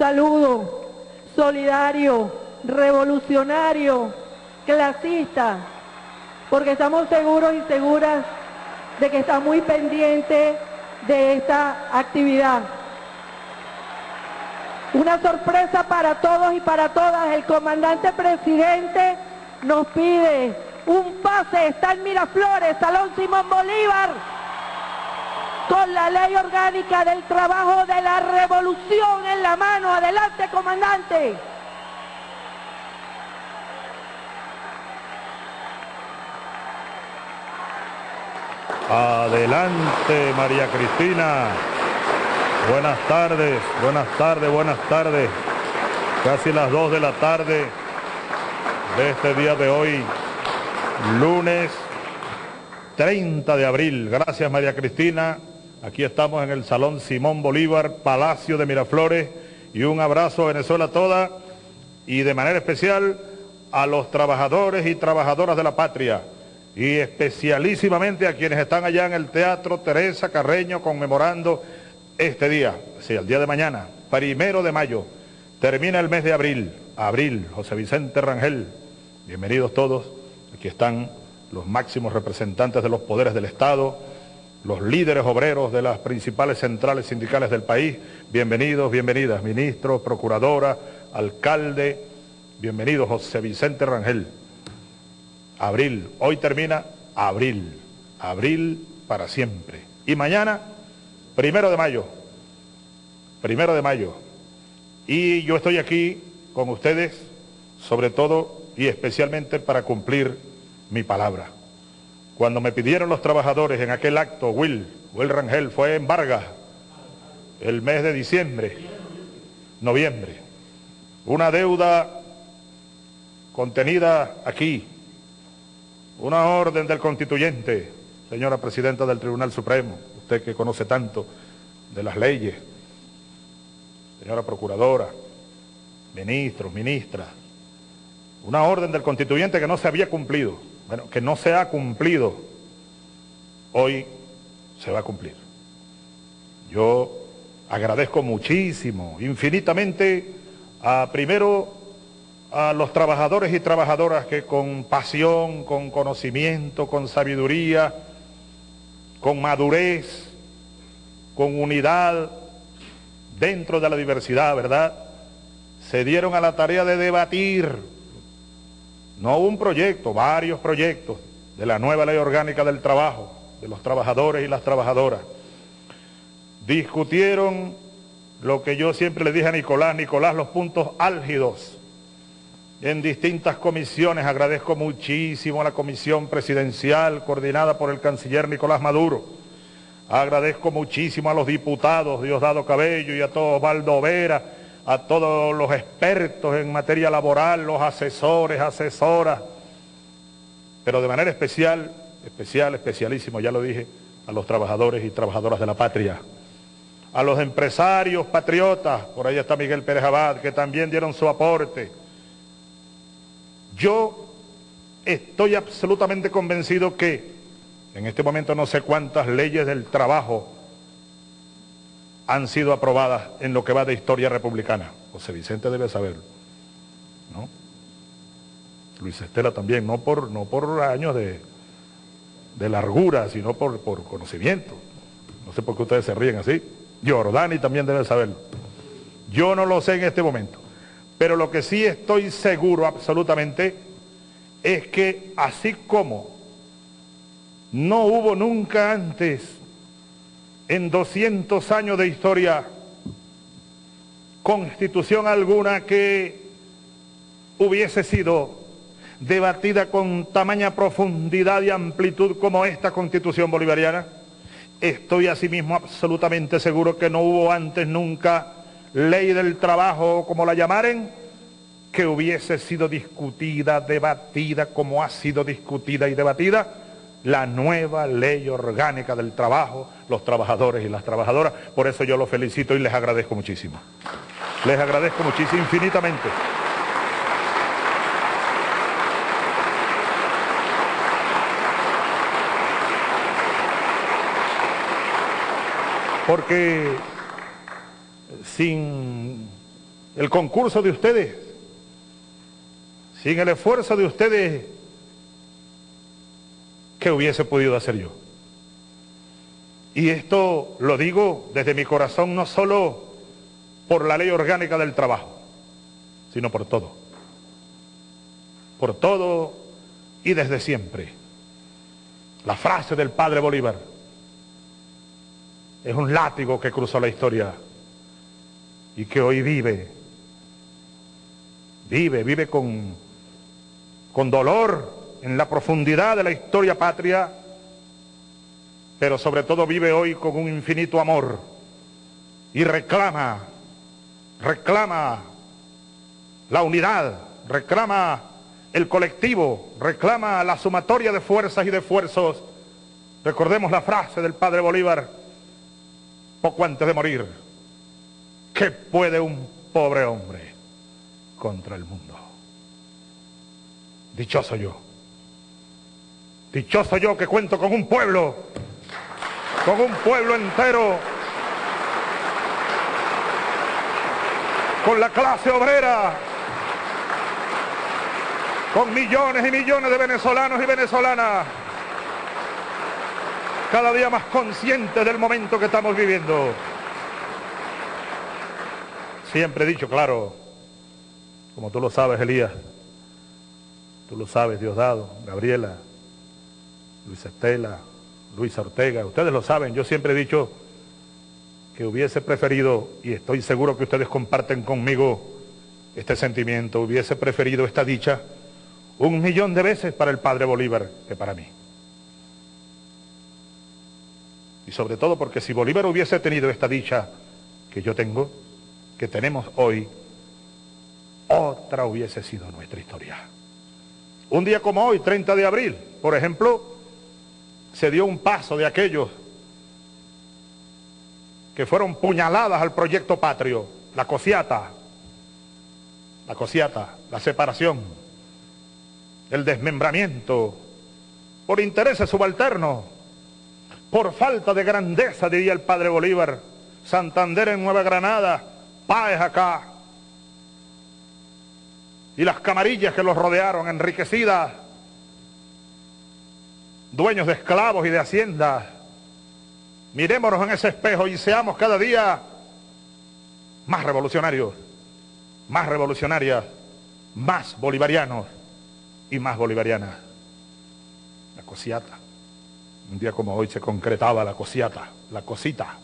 saludo solidario, revolucionario, clasista, porque estamos seguros y seguras de que está muy pendiente de esta actividad. Una sorpresa para todos y para todas. El comandante presidente nos pide un pase. Está en Miraflores, Salón Simón Bolívar, con la ley orgánica del trabajo de la revolución en la mano. Adelante, comandante. Adelante, María Cristina. Buenas tardes, buenas tardes, buenas tardes. Casi las 2 de la tarde de este día de hoy, lunes 30 de abril. Gracias, María Cristina. Aquí estamos en el Salón Simón Bolívar, Palacio de Miraflores. Y un abrazo a Venezuela toda y de manera especial a los trabajadores y trabajadoras de la patria y especialísimamente a quienes están allá en el Teatro Teresa Carreño conmemorando este día, sí, el día de mañana, primero de mayo, termina el mes de abril, abril, José Vicente Rangel, bienvenidos todos, aquí están los máximos representantes de los poderes del Estado, los líderes obreros de las principales centrales sindicales del país, bienvenidos, bienvenidas, ministro, procuradora, alcalde, bienvenido José Vicente Rangel. Abril, hoy termina abril, abril para siempre. Y mañana, primero de mayo, primero de mayo. Y yo estoy aquí con ustedes, sobre todo y especialmente para cumplir mi palabra. Cuando me pidieron los trabajadores en aquel acto, Will, Will Rangel, fue en Vargas, el mes de diciembre, noviembre, una deuda contenida aquí, una orden del constituyente, señora presidenta del Tribunal Supremo, usted que conoce tanto de las leyes, señora procuradora, ministros, ministras, una orden del constituyente que no se había cumplido, bueno, que no se ha cumplido, hoy se va a cumplir. Yo agradezco muchísimo, infinitamente, a primero a los trabajadores y trabajadoras que con pasión, con conocimiento, con sabiduría, con madurez, con unidad, dentro de la diversidad, ¿verdad? Se dieron a la tarea de debatir, no un proyecto, varios proyectos de la nueva ley orgánica del trabajo, de los trabajadores y las trabajadoras. Discutieron lo que yo siempre le dije a Nicolás, Nicolás, los puntos álgidos en distintas comisiones. Agradezco muchísimo a la comisión presidencial coordinada por el canciller Nicolás Maduro. Agradezco muchísimo a los diputados Diosdado Cabello y a todo Osvaldo Vera, a todos los expertos en materia laboral, los asesores, asesoras, pero de manera especial, especial, especialísimo, ya lo dije, a los trabajadores y trabajadoras de la patria, a los empresarios patriotas, por ahí está Miguel Pérez Abad, que también dieron su aporte, yo estoy absolutamente convencido que en este momento no sé cuántas leyes del trabajo han sido aprobadas en lo que va de historia republicana. José Vicente debe saberlo. ¿no? Luis Estela también, no por, no por años de, largura, sino por, por conocimiento. No sé por qué ustedes se ríen así. Giordani también debe saberlo. Yo no lo sé en este momento. Pero lo que sí estoy seguro absolutamente es que así como no hubo nunca antes en 200 años de historia constitución alguna que hubiese sido debatida con tamaña profundidad y amplitud como esta constitución bolivariana, estoy asimismo absolutamente seguro que no hubo antes nunca ley del trabajo, como la llamaren, que hubiese sido discutida, debatida, como ha sido discutida y debatida, la nueva ley orgánica del trabajo, los trabajadores y las trabajadoras. Por eso yo los felicito y les agradezco muchísimo. Les agradezco muchísimo, infinitamente. Porque sin el concurso de ustedes, sin el esfuerzo de ustedes, ¿qué hubiese podido hacer yo? Y esto lo digo desde mi corazón, no solo por la ley orgánica del trabajo, sino por todo. Por todo y desde siempre. La frase del padre Bolívar es un látigo que cruzó la historia y que hoy vive vive, vive con, con dolor en la profundidad de la historia patria, pero sobre todo vive hoy con un infinito amor y reclama, reclama la unidad, reclama el colectivo, reclama la sumatoria de fuerzas y de esfuerzos. Recordemos la frase del padre Bolívar poco antes de morir. ¿Qué puede un pobre hombre? contra el mundo. Dichoso yo. Dichoso yo que cuento con un pueblo, con un pueblo entero, con la clase obrera, con millones y millones de venezolanos y venezolanas, cada día más conscientes del momento que estamos viviendo. Siempre he dicho, claro, como tú lo sabes, Elías, tú lo sabes, Diosdado, Gabriela, Luis Estela, Luis Ortega, ustedes lo saben, yo siempre he dicho que hubiese preferido, y estoy seguro que ustedes comparten conmigo este sentimiento, hubiese preferido esta dicha un millón de veces para el padre Bolívar que para mí. Y sobre todo porque si Bolívar hubiese tenido esta dicha que yo tengo, que tenemos hoy, otra hubiese sido nuestra historia. Un día como hoy, 30 de abril, por ejemplo, se dio un paso de aquellos que fueron puñaladas al proyecto patrio, la cosiata, la cosiata, la separación, el desmembramiento, por intereses subalternos, por falta de grandeza, diría el padre Bolívar, Santander en Nueva Granada, Páez acá, y las camarillas que los rodearon, enriquecidas, dueños de esclavos y de haciendas. Mirémonos en ese espejo y seamos cada día más revolucionarios, más revolucionarias, más bolivarianos y más bolivarianas. La cosiata. Un día como hoy se concretaba la cosiata, la cosita.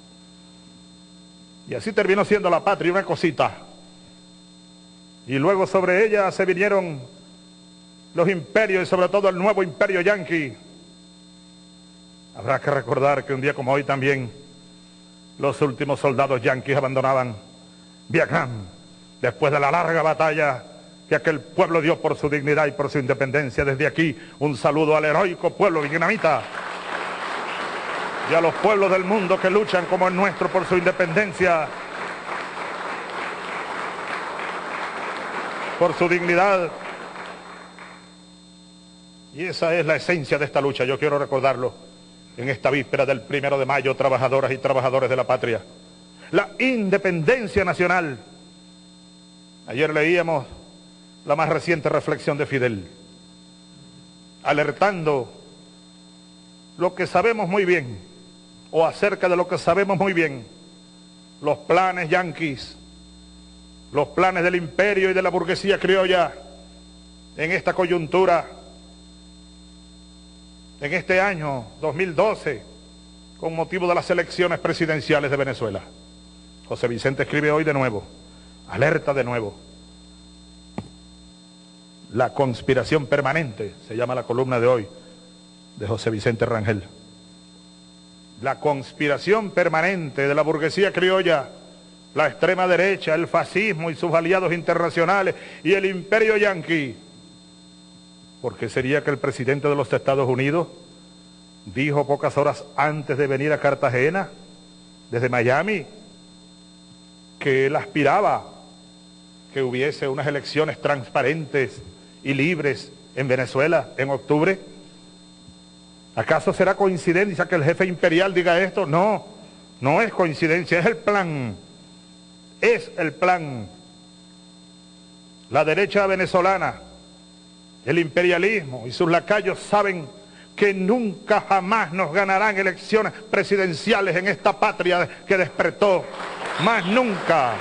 Y así terminó siendo la patria una cosita y luego sobre ella se vinieron los imperios y sobre todo el nuevo imperio yanqui. Habrá que recordar que un día como hoy también los últimos soldados yanquis abandonaban Vietnam después de la larga batalla que aquel pueblo dio por su dignidad y por su independencia. Desde aquí un saludo al heroico pueblo vietnamita y a los pueblos del mundo que luchan como el nuestro por su independencia por su dignidad. Y esa es la esencia de esta lucha, yo quiero recordarlo en esta víspera del primero de mayo, trabajadoras y trabajadores de la patria. La independencia nacional. Ayer leíamos la más reciente reflexión de Fidel, alertando lo que sabemos muy bien, o acerca de lo que sabemos muy bien, los planes yanquis los planes del imperio y de la burguesía criolla en esta coyuntura, en este año 2012, con motivo de las elecciones presidenciales de Venezuela. José Vicente escribe hoy de nuevo, alerta de nuevo. La conspiración permanente, se llama la columna de hoy, de José Vicente Rangel. La conspiración permanente de la burguesía criolla la extrema derecha, el fascismo y sus aliados internacionales y el imperio yanqui. ¿Por qué sería que el presidente de los Estados Unidos dijo pocas horas antes de venir a Cartagena, desde Miami, que él aspiraba que hubiese unas elecciones transparentes y libres en Venezuela en octubre? ¿Acaso será coincidencia que el jefe imperial diga esto? No, no es coincidencia, es el plan es el plan la derecha venezolana, el imperialismo y sus lacayos saben que nunca jamás nos ganarán elecciones presidenciales en esta patria que despertó. Más nunca.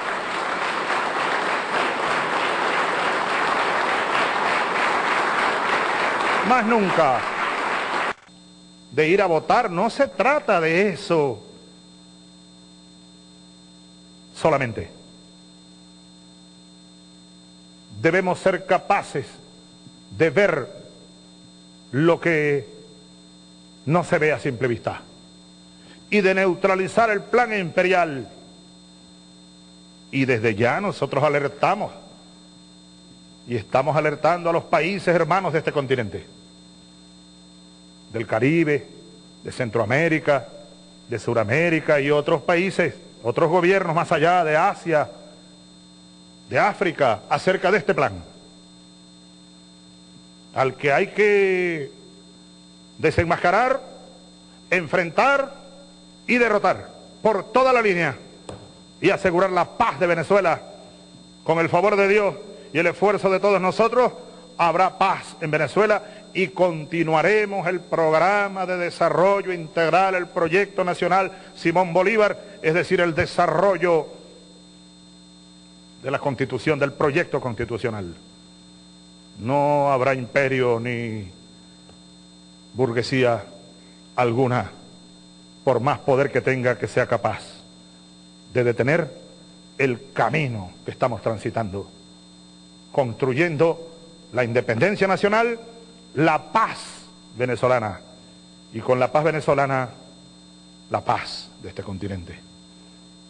Más nunca. De ir a votar, no se trata de eso. Solamente. Debemos ser capaces de ver lo que no se ve a simple vista y de neutralizar el plan imperial. Y desde ya nosotros alertamos y estamos alertando a los países hermanos de este continente, del Caribe, de Centroamérica, de Sudamérica y otros países, otros gobiernos más allá de Asia, de África, acerca de este plan al que hay que desenmascarar, enfrentar y derrotar por toda la línea y asegurar la paz de Venezuela. Con el favor de Dios y el esfuerzo de todos nosotros, habrá paz en Venezuela y continuaremos el programa de desarrollo integral, el proyecto nacional Simón Bolívar, es decir, el desarrollo de la constitución, del proyecto constitucional no habrá imperio ni burguesía alguna, por más poder que tenga, que sea capaz de detener el camino que estamos transitando, construyendo la independencia nacional, la paz venezolana, y con la paz venezolana, la paz de este continente,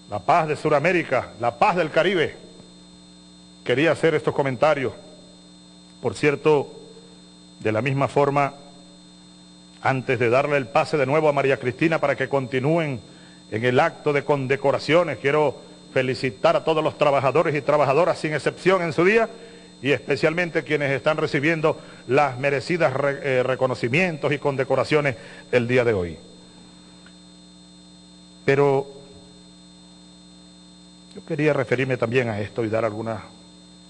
la paz de Sudamérica, la paz del Caribe. Quería hacer estos comentarios por cierto, de la misma forma, antes de darle el pase de nuevo a María Cristina para que continúen en el acto de condecoraciones, quiero felicitar a todos los trabajadores y trabajadoras sin excepción en su día y especialmente quienes están recibiendo las merecidas eh, reconocimientos y condecoraciones el día de hoy. Pero yo quería referirme también a esto y dar algunas,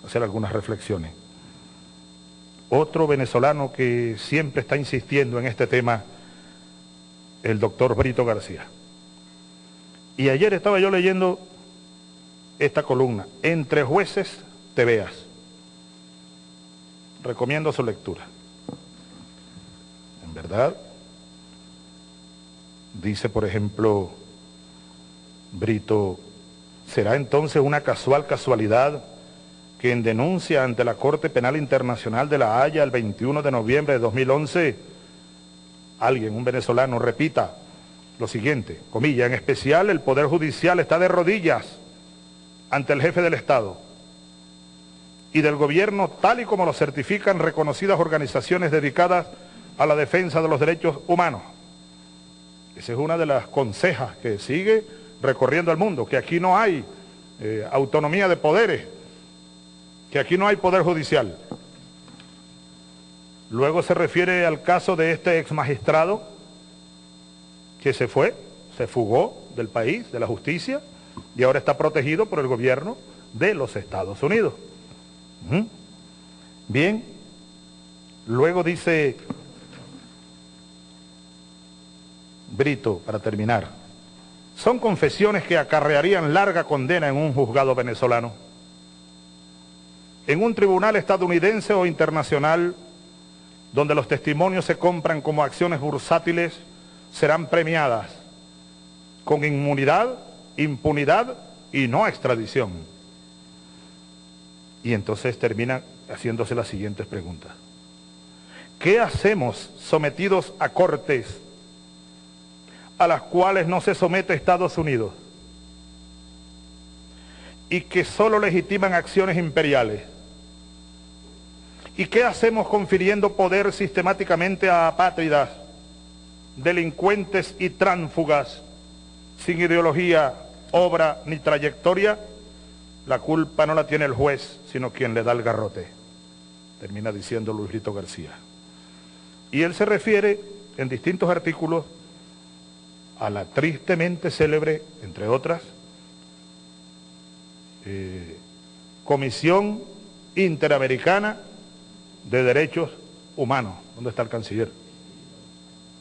hacer algunas reflexiones. Otro venezolano que siempre está insistiendo en este tema, el doctor Brito García. Y ayer estaba yo leyendo esta columna, Entre jueces te veas. Recomiendo su lectura. En verdad, dice por ejemplo Brito, ¿será entonces una casual casualidad quien denuncia ante la Corte Penal Internacional de La Haya el 21 de noviembre de 2011, alguien, un venezolano, repita lo siguiente, comilla, en especial el Poder Judicial está de rodillas ante el jefe del Estado y del gobierno tal y como lo certifican reconocidas organizaciones dedicadas a la defensa de los derechos humanos. Esa es una de las consejas que sigue recorriendo el mundo, que aquí no hay eh, autonomía de poderes, que aquí no hay poder judicial. Luego se refiere al caso de este ex magistrado que se fue, se fugó del país, de la justicia, y ahora está protegido por el gobierno de los Estados Unidos. Bien, luego dice Brito, para terminar, son confesiones que acarrearían larga condena en un juzgado venezolano en un tribunal estadounidense o internacional donde los testimonios se compran como acciones bursátiles, serán premiadas con inmunidad, impunidad y no extradición. Y entonces termina haciéndose las siguientes preguntas. ¿Qué hacemos sometidos a cortes a las cuales no se somete Estados Unidos y que solo legitiman acciones imperiales? ¿Y qué hacemos confiriendo poder sistemáticamente a apátridas, delincuentes y tránfugas, sin ideología, obra ni trayectoria? La culpa no la tiene el juez, sino quien le da el garrote, termina diciendo Luis Rito García. Y él se refiere en distintos artículos a la tristemente célebre, entre otras, eh, Comisión Interamericana de Derechos Humanos. ¿Dónde está el canciller?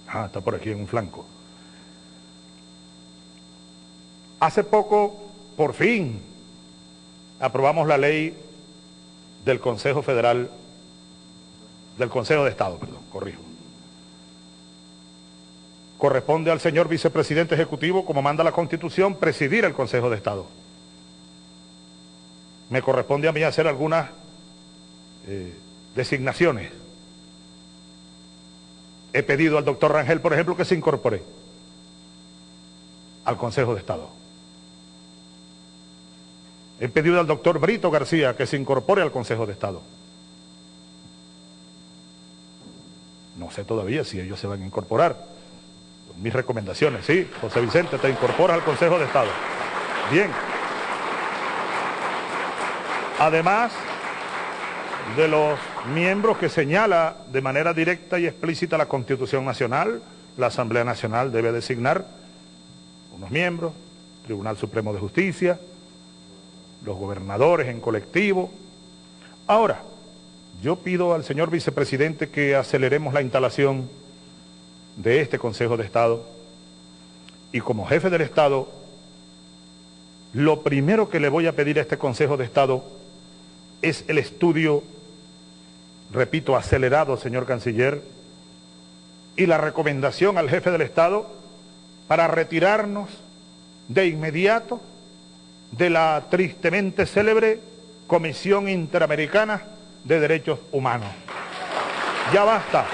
Ah, está por aquí en un flanco. Hace poco, por fin, aprobamos la ley del Consejo Federal, del Consejo de Estado, perdón, corrijo. Corresponde al señor vicepresidente ejecutivo, como manda la Constitución, presidir el Consejo de Estado. Me corresponde a mí hacer algunas eh, designaciones. He pedido al doctor Rangel, por ejemplo, que se incorpore al Consejo de Estado. He pedido al doctor Brito García que se incorpore al Consejo de Estado. No sé todavía si ellos se van a incorporar. Mis recomendaciones, sí, José Vicente, te incorporas al Consejo de Estado. Bien. Además de los miembros que señala de manera directa y explícita la Constitución Nacional, la Asamblea Nacional debe designar unos miembros, Tribunal Supremo de Justicia, los gobernadores en colectivo. Ahora, yo pido al señor vicepresidente que aceleremos la instalación de este Consejo de Estado y como jefe del Estado, lo primero que le voy a pedir a este Consejo de Estado es el estudio, repito, acelerado, señor canciller, y la recomendación al jefe del Estado para retirarnos de inmediato de la tristemente célebre Comisión Interamericana de Derechos Humanos. Ya basta,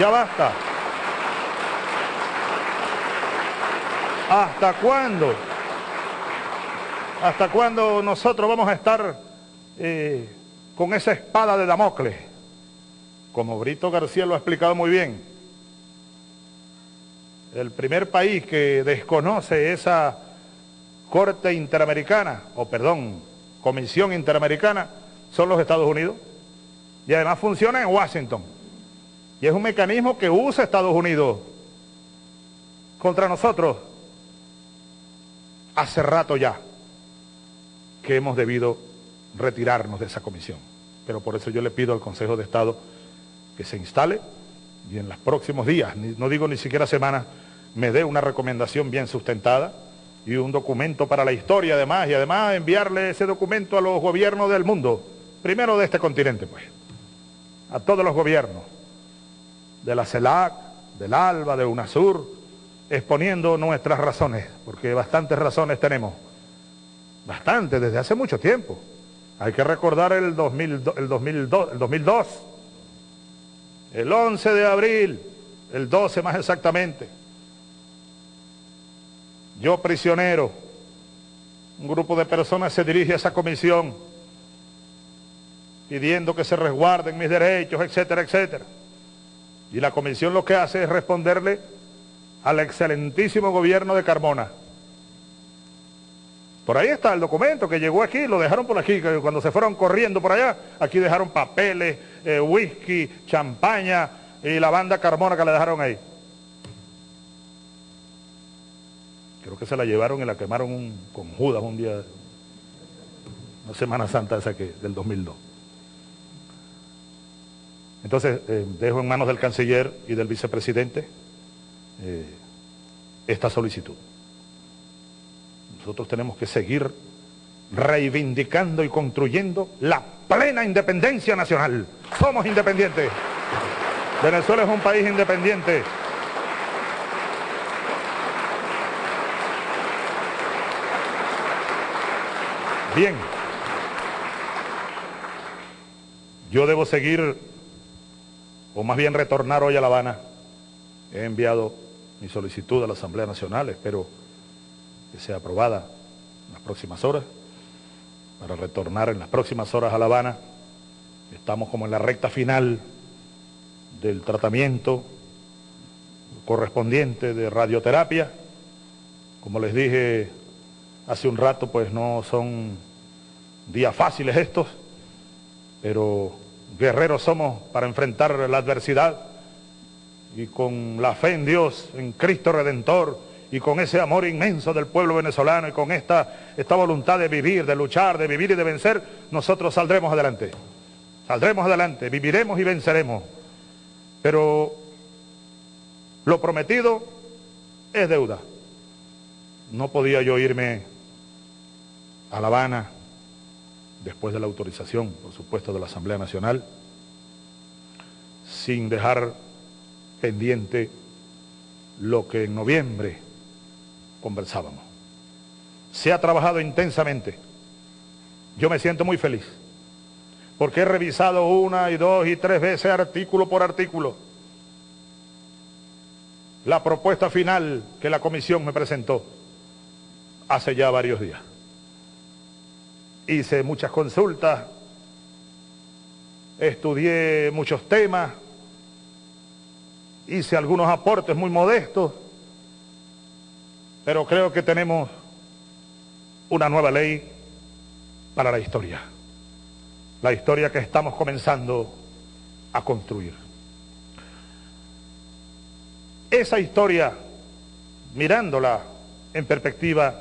ya basta. ¿Hasta cuándo? ¿Hasta cuándo nosotros vamos a estar eh, con esa espada de Damocles? Como Brito García lo ha explicado muy bien, el primer país que desconoce esa Corte Interamericana, o perdón, Comisión Interamericana, son los Estados Unidos. Y además funciona en Washington. Y es un mecanismo que usa Estados Unidos contra nosotros hace rato ya que hemos debido retirarnos de esa comisión. Pero por eso yo le pido al Consejo de Estado que se instale y en los próximos días, no digo ni siquiera semanas, me dé una recomendación bien sustentada y un documento para la historia además, y además enviarle ese documento a los gobiernos del mundo, primero de este continente pues, a todos los gobiernos, de la CELAC, del ALBA, de UNASUR, exponiendo nuestras razones, porque bastantes razones tenemos, bastante, desde hace mucho tiempo. Hay que recordar el, 2002, el, 2002, el 2002, el 11 de abril, el 12 más exactamente, yo prisionero, un grupo de personas se dirige a esa comisión pidiendo que se resguarden mis derechos, etcétera, etcétera. Y la comisión lo que hace es responderle al excelentísimo gobierno de Carmona. Por ahí está el documento que llegó aquí, lo dejaron por aquí, cuando se fueron corriendo por allá, aquí dejaron papeles, eh, whisky, champaña y la banda Carmona que le dejaron ahí. Creo que se la llevaron y la quemaron con Judas un día, una Semana Santa esa que, del 2002. Entonces, eh, dejo en manos del canciller y del vicepresidente eh, esta solicitud. Nosotros tenemos que seguir reivindicando y construyendo la plena independencia nacional. Somos independientes. Venezuela es un país independiente. Bien. Yo debo seguir, o más bien retornar hoy a La Habana. He enviado mi solicitud a la Asamblea Nacional, espero que sea aprobada en las próximas horas, para retornar en las próximas horas a La Habana. Estamos como en la recta final del tratamiento correspondiente de radioterapia. Como les dije hace un rato, pues no son días fáciles estos, pero guerreros somos para enfrentar la adversidad y con la fe en Dios, en Cristo Redentor y con ese amor inmenso del pueblo venezolano y con esta, esta voluntad de vivir, de luchar, de vivir y de vencer, nosotros saldremos adelante. Saldremos adelante, viviremos y venceremos. Pero lo prometido es deuda. No podía yo irme a La Habana después de la autorización, por supuesto, de la Asamblea Nacional, sin dejar pendiente lo que en noviembre conversábamos. Se ha trabajado intensamente. Yo me siento muy feliz, porque he revisado una y dos y tres veces artículo por artículo la propuesta final que la comisión me presentó hace ya varios días. Hice muchas consultas, estudié muchos temas, hice algunos aportes muy modestos, pero creo que tenemos una nueva ley para la historia, la historia que estamos comenzando a construir. Esa historia, mirándola en perspectiva,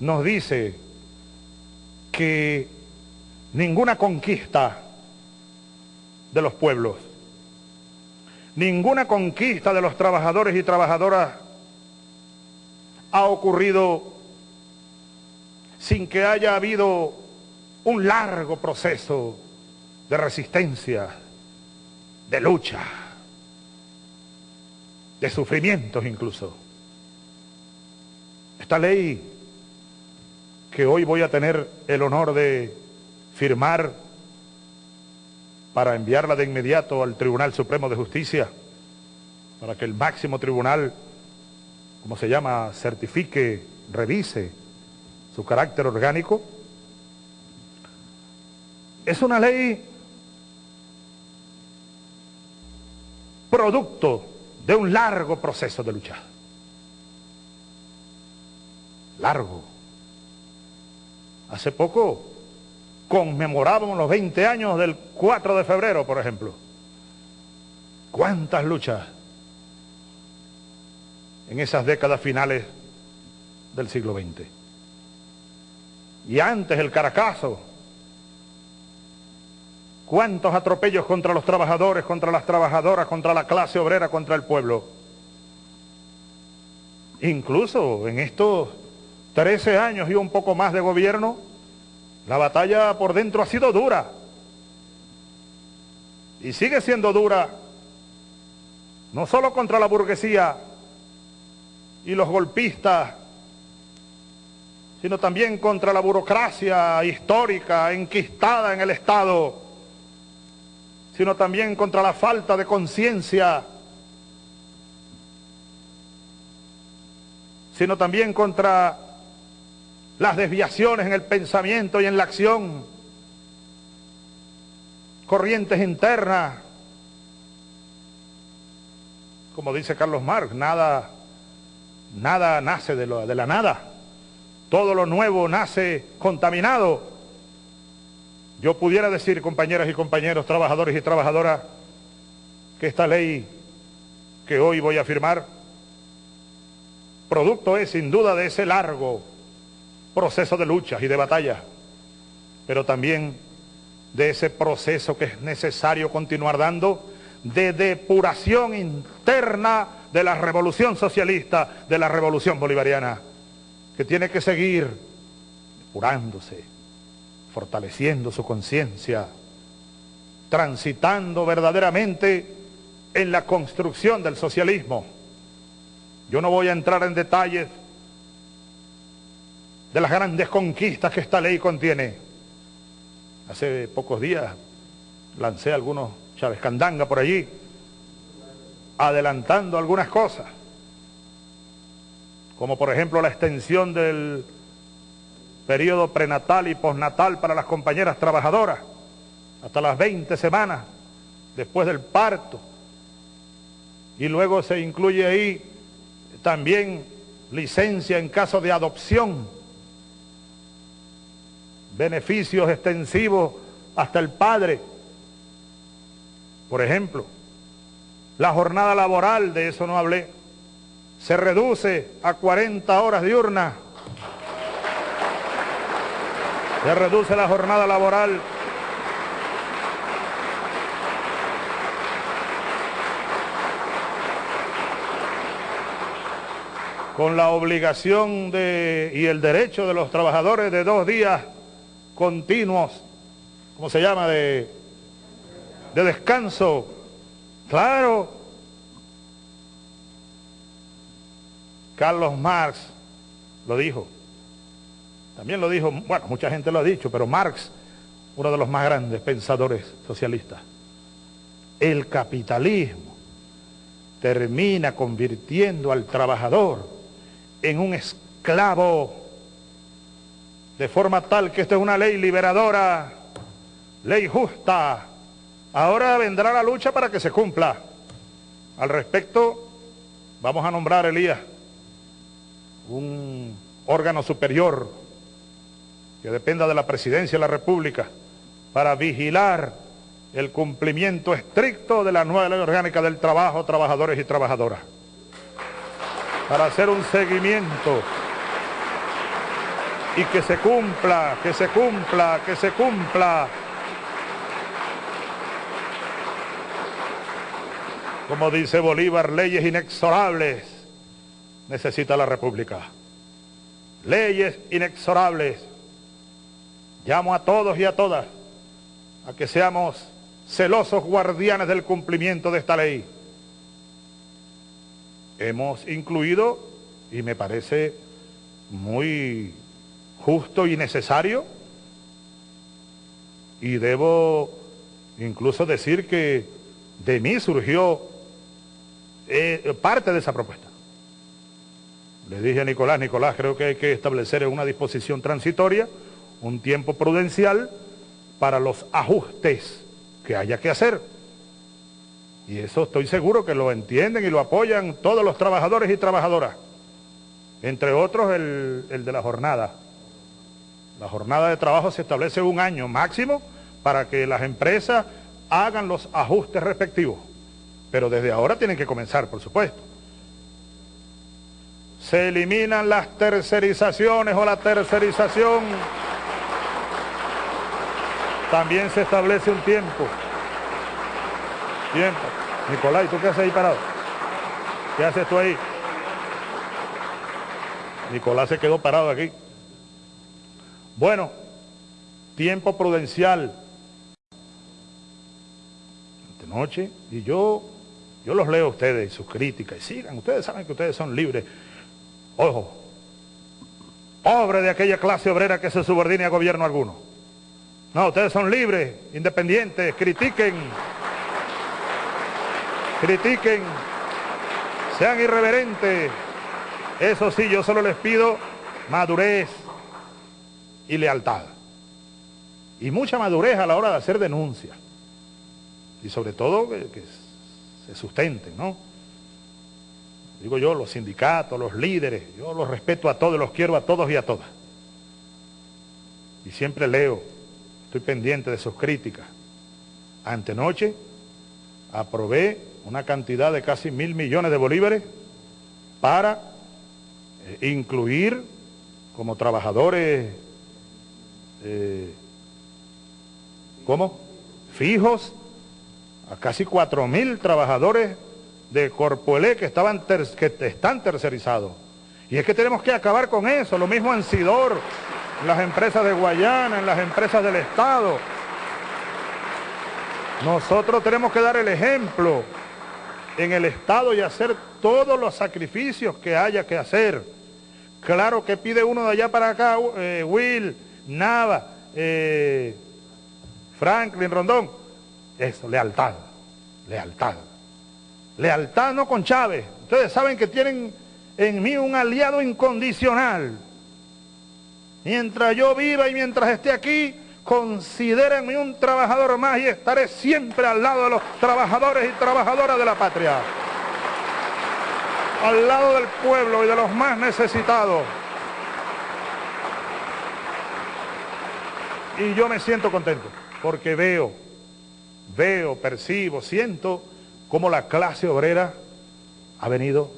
nos dice que ninguna conquista de los pueblos, ninguna conquista de los trabajadores y trabajadoras ha ocurrido sin que haya habido un largo proceso de resistencia, de lucha, de sufrimientos incluso. Esta ley que hoy voy a tener el honor de firmar para enviarla de inmediato al Tribunal Supremo de Justicia, para que el máximo tribunal, como se llama, certifique, revise su carácter orgánico, es una ley producto de un largo proceso de lucha. Largo. Hace poco conmemorábamos los 20 años del 4 de febrero, por ejemplo. ¿Cuántas luchas en esas décadas finales del siglo XX? Y antes el Caracazo, ¿Cuántos atropellos contra los trabajadores, contra las trabajadoras, contra la clase obrera, contra el pueblo? Incluso en estos 13 años y un poco más de gobierno, la batalla por dentro ha sido dura. Y sigue siendo dura, no solo contra la burguesía y los golpistas, sino también contra la burocracia histórica enquistada en el Estado sino también contra la falta de conciencia, sino también contra las desviaciones en el pensamiento y en la acción, corrientes internas, como dice Carlos Marx, nada, nada nace de, la nada, todo lo nuevo nace contaminado. Yo pudiera decir, compañeras y compañeros, trabajadores y trabajadoras, que esta ley que hoy voy a firmar, producto es sin duda de ese largo proceso de luchas y de batallas, pero también de ese proceso que es necesario continuar dando de depuración interna de la revolución socialista, de la revolución bolivariana, que tiene que seguir depurándose fortaleciendo su conciencia, transitando verdaderamente en la construcción del socialismo. Yo no voy a entrar en detalles de las grandes conquistas que esta ley contiene. Hace pocos días lancé algunos Chávez Candanga por allí, adelantando algunas cosas, como por ejemplo la extensión del periodo prenatal y postnatal para las compañeras trabajadoras, hasta las 20 semanas después del parto. Y luego se incluye ahí también licencia en caso de adopción, beneficios extensivos hasta el padre. Por ejemplo, la jornada laboral, de eso no hablé, se reduce a 40 horas diurnas. Se reduce la jornada laboral. con la obligación de, y el derecho de los trabajadores de dos días continuos, ¿cómo se llama?, de, de descanso. Claro, Carlos Marx lo dijo. También lo dijo, bueno, mucha gente lo ha dicho, pero Marx, uno de los más grandes pensadores socialistas. El capitalismo termina convirtiendo al trabajador en un esclavo, de forma tal que esta es una ley liberadora, ley justa. Ahora vendrá la lucha para que se cumpla. Al respecto, vamos a nombrar, Elías, un órgano superior que dependa de la presidencia de la República para vigilar el cumplimiento estricto de la nueva ley orgánica del trabajo, trabajadores y trabajadoras para hacer un seguimiento y que se cumpla, que se cumpla, que se cumpla. Como dice Bolívar, leyes inexorables necesita la República. Leyes inexorables. Llamo a todos y a todas a que seamos celosos guardianes del cumplimiento de esta ley hemos incluido, y me parece muy justo y necesario, y debo incluso decir que de mí surgió eh, parte de esa propuesta. Le dije a Nicolás, Nicolás, creo que hay que establecer una disposición transitoria un tiempo prudencial para los ajustes que haya que hacer. Y eso estoy seguro que lo entienden y lo apoyan todos los trabajadores y trabajadoras. Entre otros el, de la jornada. La jornada de trabajo se establece un año máximo para que las empresas hagan los ajustes respectivos. Pero desde ahora tienen que comenzar, por supuesto. Se eliminan las tercerizaciones o la tercerización. También se establece un tiempo. Tiempo. Nicolás, ¿y tú qué haces ahí parado? ¿Qué haces tú ahí? Nicolás se quedó parado aquí. Bueno, tiempo prudencial. De noche, y yo, yo los leo a ustedes sus críticas, y sigan, ustedes saben que ustedes son libres. Ojo, pobre de aquella clase obrera que se subordine a gobierno alguno. No, ustedes son libres, independientes, critiquen critiquen, sean irreverentes. Eso sí, yo solo les pido madurez y lealtad. Y mucha madurez a la hora de hacer denuncias. Y sobre todo que, se sustenten, ¿no? Digo yo, los sindicatos, los líderes, yo los respeto a todos, los quiero a todos y a todas. Y siempre leo, estoy pendiente de sus críticas. Antenoche aprobé una cantidad de casi mil millones de bolívares para eh, incluir como trabajadores, eh, ¿cómo? Fijos a casi cuatro mil trabajadores de Corpoelé que, estaban que están tercerizados. Y es que tenemos que acabar con eso, lo mismo en Sidor, en las empresas de Guayana, en las empresas del Estado. Nosotros tenemos que dar el ejemplo en el Estado y hacer todos los sacrificios que haya que hacer. Claro que pide uno de allá para acá, eh, Will, Nava, eh, Franklin, Rondón. Eso, lealtad, lealtad. Lealtad no con Chávez. Ustedes saben que tienen en mí un aliado incondicional. Mientras yo viva y mientras esté aquí, considérenme un trabajador más y estaré siempre al lado de los trabajadores y trabajadoras de la patria. Al lado del pueblo y de los más necesitados. Y yo me siento contento porque veo, veo, percibo, siento cómo la clase obrera ha venido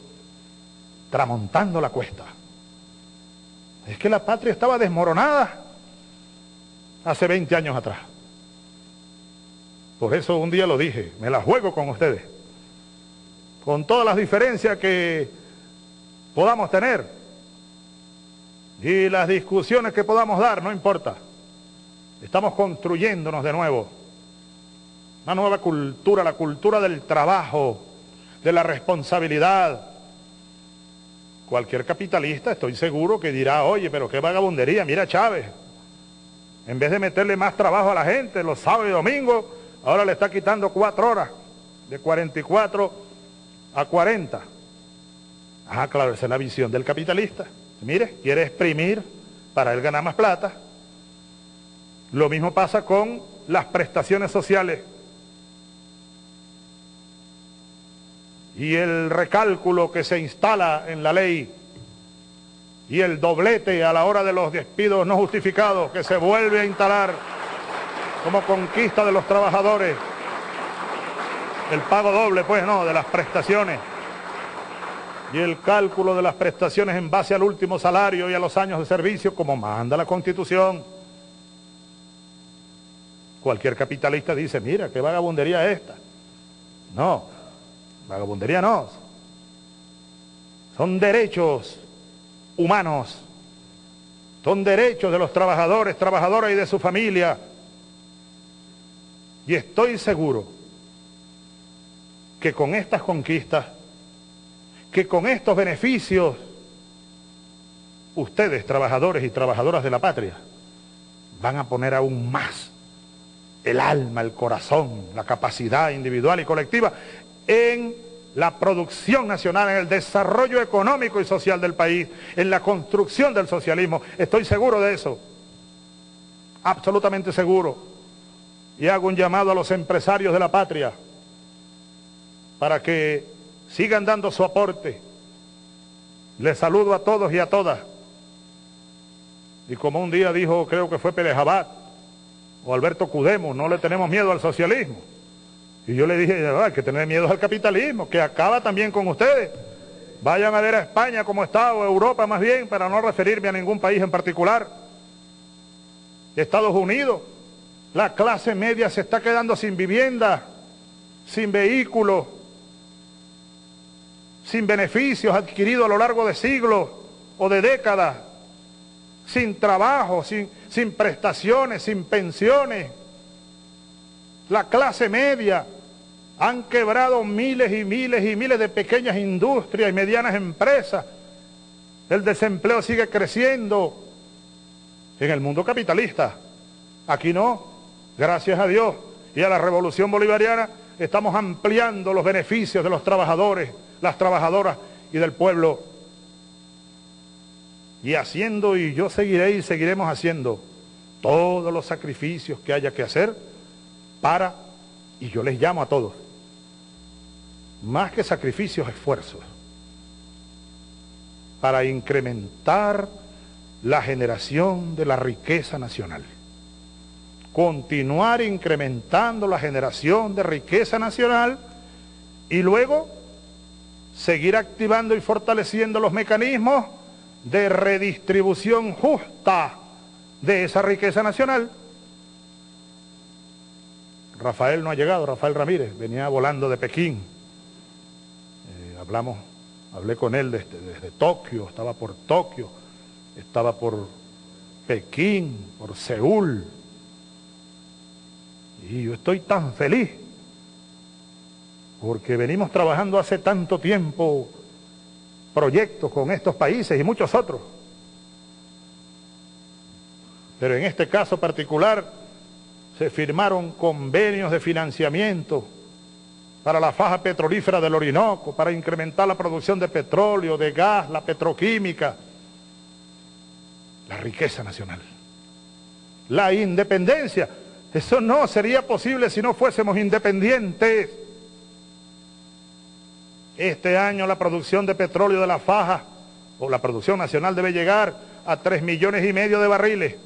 tramontando la cuesta. Es que la patria estaba desmoronada hace 20 años atrás. Por eso un día lo dije, me la juego con ustedes. Con todas las diferencias que podamos tener y las discusiones que podamos dar, no importa. Estamos construyéndonos de nuevo. Una nueva cultura, la cultura del trabajo, de la responsabilidad. Cualquier capitalista, estoy seguro, que dirá, oye, pero qué vagabundería, mira Chávez. En vez de meterle más trabajo a la gente los sábados y domingos, ahora le está quitando cuatro horas, de 44 a 40. Ah, claro, esa es la visión del capitalista. Mire, quiere exprimir para él ganar más plata. Lo mismo pasa con las prestaciones sociales. Y el recálculo que se instala en la ley y el doblete a la hora de los despidos no justificados que se vuelve a instalar como conquista de los trabajadores. El pago doble, pues no, de las prestaciones. Y el cálculo de las prestaciones en base al último salario y a los años de servicio, como manda la Constitución. Cualquier capitalista dice, mira, qué vagabundería esta. No, vagabundería no. Son derechos humanos. Son derechos de los trabajadores, trabajadoras y de su familia. Y estoy seguro que con estas conquistas, que con estos beneficios, ustedes, trabajadores y trabajadoras de la patria, van a poner aún más el alma, el corazón, la capacidad individual y colectiva en la producción nacional, en el desarrollo económico y social del país, en la construcción del socialismo. Estoy seguro de eso, absolutamente seguro. Y hago un llamado a los empresarios de la patria para que sigan dando su aporte. Les saludo a todos y a todas. Y como un día dijo, creo que fue Pérez Abad, o Alberto Cudemo, no le tenemos miedo al socialismo. Y yo le dije, hay que tener miedo al capitalismo, que acaba también con ustedes. Vayan a ver a España como está, o Europa más bien, para no referirme a ningún país en particular. Estados Unidos, la clase media se está quedando sin vivienda, sin vehículos, sin beneficios adquiridos a lo largo de siglos o de décadas sin trabajo, sin, sin prestaciones, sin pensiones. La clase media han quebrado miles y miles y miles de pequeñas industrias y medianas empresas. El desempleo sigue creciendo en el mundo capitalista. Aquí no, gracias a Dios y a la revolución bolivariana, estamos ampliando los beneficios de los trabajadores, las trabajadoras y del pueblo y haciendo, y yo seguiré y seguiremos haciendo todos los sacrificios que haya que hacer para, y yo les llamo a todos, más que sacrificios, esfuerzos, para incrementar la generación de la riqueza nacional. Continuar incrementando la generación de riqueza nacional y luego seguir activando y fortaleciendo los mecanismos de redistribución justa de esa riqueza nacional. Rafael no ha llegado, Rafael Ramírez, venía volando de Pekín. Hablamos, hablé con él desde, desde Tokio, estaba por Tokio, estaba por Pekín, por Seúl. Y yo estoy tan feliz porque venimos trabajando hace tanto tiempo proyectos con estos países y muchos otros. Pero en este caso particular se firmaron convenios de financiamiento para la faja petrolífera del Orinoco, para incrementar la producción de petróleo, de gas, la petroquímica, la riqueza nacional, la independencia. Eso no sería posible si no fuésemos independientes. Este año la producción de petróleo de la faja, o la producción nacional debe llegar a 3 millones y medio de barriles.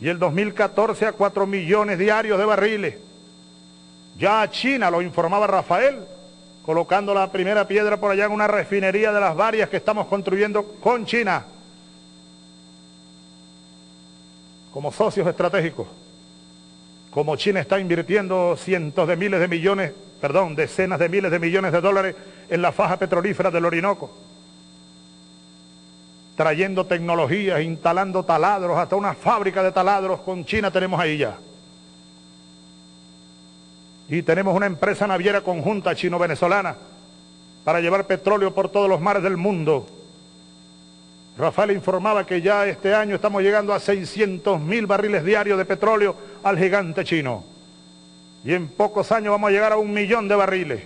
Y el 2014 a 4 millones diarios de barriles. Ya China, lo informaba Rafael, colocando la primera piedra por allá en una refinería de las varias que estamos construyendo con China, como socios estratégicos. Como China está invirtiendo cientos de miles de millones, perdón, decenas de miles de millones de dólares en la faja petrolífera del Orinoco, trayendo tecnologías, instalando taladros, hasta una fábrica de taladros con China tenemos ahí ya. Y tenemos una empresa naviera conjunta chino-venezolana para llevar petróleo por todos los mares del mundo. Rafael informaba que ya este año estamos llegando a 600 mil barriles diarios de petróleo al gigante chino. Y en pocos años vamos a llegar a un millón de barriles.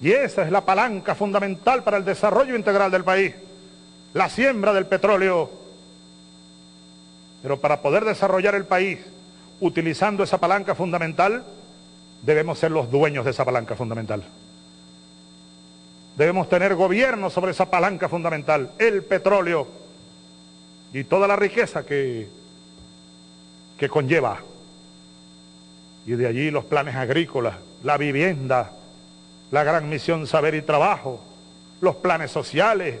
Y esa es la palanca fundamental para el desarrollo integral del país. La siembra del petróleo. Pero para poder desarrollar el país utilizando esa palanca fundamental, debemos ser los dueños de esa palanca fundamental. Debemos tener gobierno sobre esa palanca fundamental, el petróleo y toda la riqueza que, que conlleva. Y de allí los planes agrícolas, la vivienda, la gran misión saber y trabajo, los planes sociales.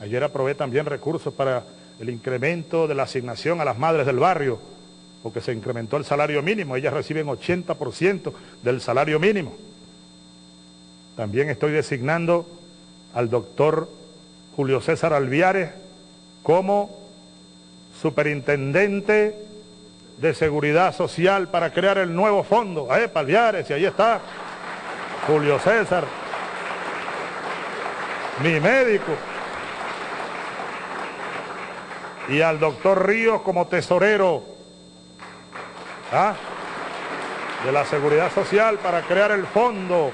Ayer aprobé también recursos para el incremento de la asignación a las madres del barrio porque se incrementó el salario mínimo, ellas reciben 80% del salario mínimo. También estoy designando al doctor Julio César Alviares como superintendente de seguridad social para crear el nuevo fondo. Eh, Alviares, y ahí está Julio César, mi médico. Y al doctor Ríos como tesorero ¿Ah? de la seguridad social para crear el fondo.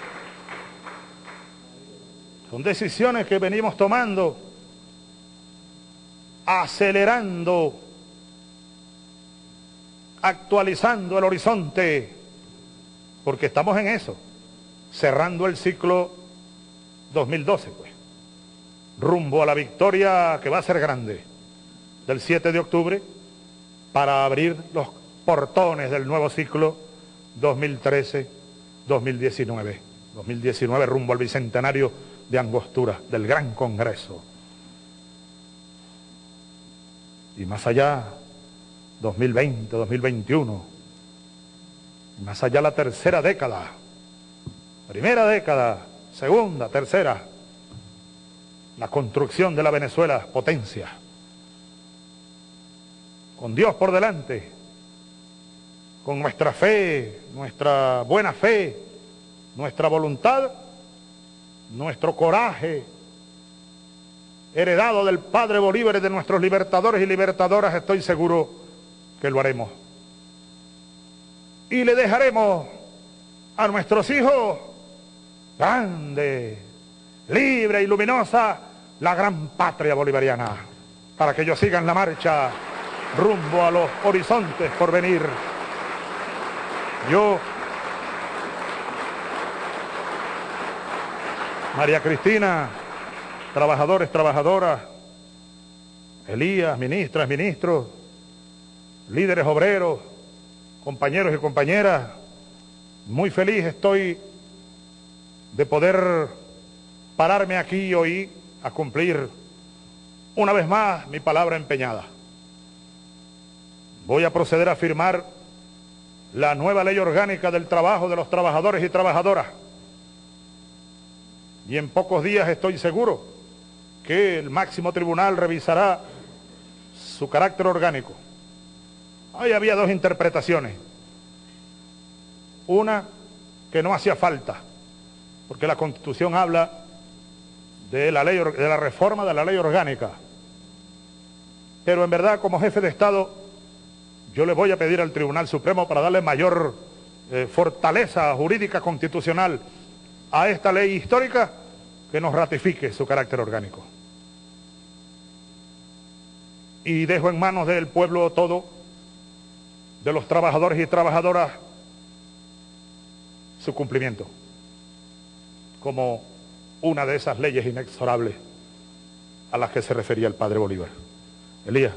Son decisiones que venimos tomando, acelerando, actualizando el horizonte, porque estamos en eso, cerrando el ciclo 2012, pues, rumbo a la victoria que va a ser grande del 7 de octubre para abrir los portones del nuevo ciclo 2013-2019. 2019 rumbo al bicentenario de Angostura, del Gran Congreso. Y más allá, 2020, 2021, más allá la tercera década, primera década, segunda, tercera, la construcción de la Venezuela potencia, con Dios por delante, con nuestra fe, nuestra buena fe, nuestra voluntad, nuestro coraje, heredado del Padre Bolívar y de nuestros libertadores y libertadoras, estoy seguro que lo haremos. Y le dejaremos a nuestros hijos grande, libre y luminosa la gran patria bolivariana, para que ellos sigan la marcha rumbo a los horizontes por venir. Yo, María Cristina, trabajadores, trabajadoras, Elías, ministras, ministros, líderes obreros, compañeros y compañeras, muy feliz estoy de poder pararme aquí hoy a cumplir una vez más mi palabra empeñada. Voy a proceder a firmar la nueva ley orgánica del trabajo de los trabajadores y trabajadoras. Y en pocos días estoy seguro que el máximo tribunal revisará su carácter orgánico. Ahí había dos interpretaciones. Una que no hacía falta, porque la Constitución habla de la, ley, de la reforma de la ley orgánica. Pero en verdad, como jefe de Estado, yo le voy a pedir al Tribunal Supremo para darle mayor eh, fortaleza jurídica constitucional a esta ley histórica que nos ratifique su carácter orgánico. Y dejo en manos del pueblo todo, de los trabajadores y trabajadoras, su cumplimiento, como una de esas leyes inexorables a las que se refería el padre Bolívar. Elías.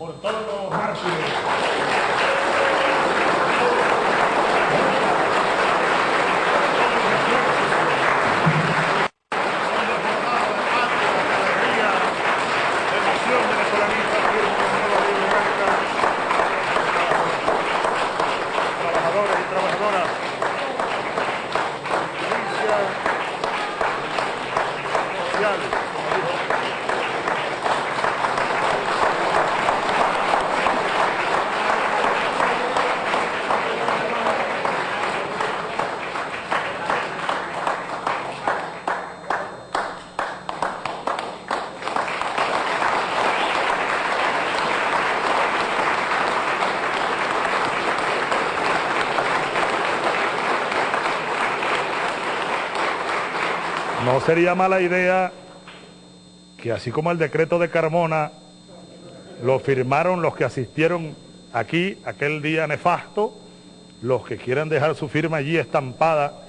Por todos los mártires. trabajadores y trabajadoras. Justicia social. No sería mala idea que así como el decreto de Carmona lo firmaron los que asistieron aquí aquel día nefasto, los que quieran dejar su firma allí estampada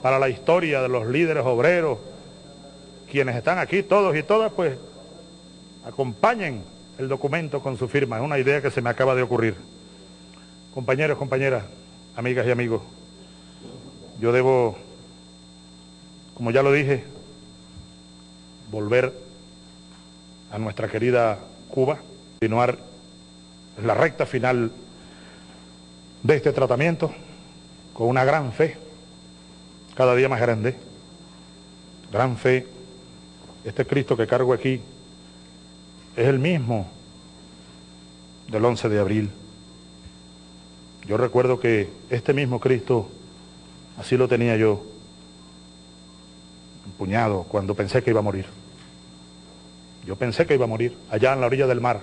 para la historia de los líderes obreros, quienes están aquí, todos y todas, pues acompañen el documento con su firma. Es una idea que se me acaba de ocurrir. Compañeros, compañeras, amigas y amigos, yo debo como ya lo dije, volver a nuestra querida Cuba, continuar la recta final de este tratamiento con una gran fe, cada día más grande, gran fe. Este Cristo que cargo aquí es el mismo del 11 de abril. Yo recuerdo que este mismo Cristo, así lo tenía yo, puñado cuando pensé que iba a morir. Yo pensé que iba a morir allá en la orilla del mar.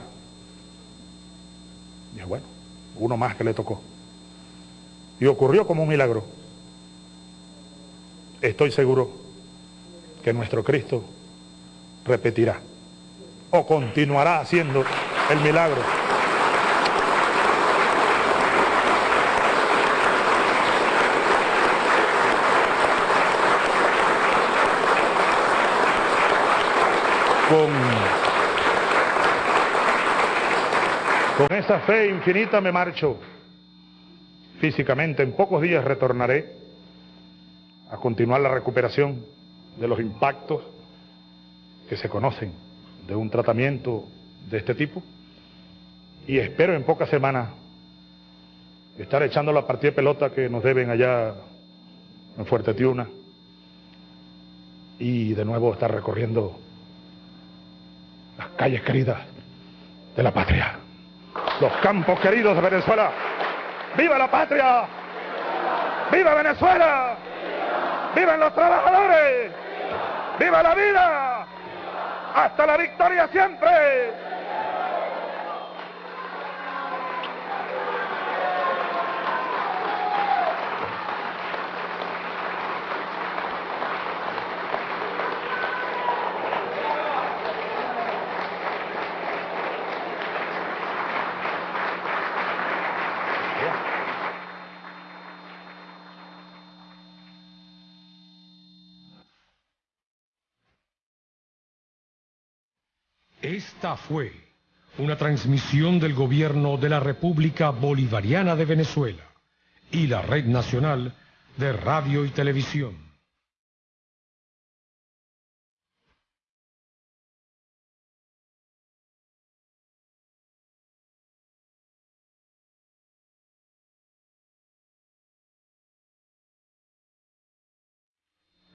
Y bueno, uno más que le tocó. Y ocurrió como un milagro. Estoy seguro que nuestro Cristo repetirá o continuará haciendo el milagro. Con, esa fe infinita me marcho. Físicamente, en pocos días retornaré a continuar la recuperación de los impactos que se conocen de un tratamiento de este tipo. Y espero en pocas semanas estar echando la partida de pelota que nos deben allá en Fuerte Tiuna y de nuevo estar recorriendo calles queridas de la patria, los campos queridos de Venezuela. ¡Viva la patria! ¡Viva Venezuela! ¡Vivan los trabajadores! ¡Viva la vida! ¡Hasta la victoria siempre! Esta fue una transmisión del gobierno de la República Bolivariana de Venezuela y la Red Nacional de Radio y Televisión.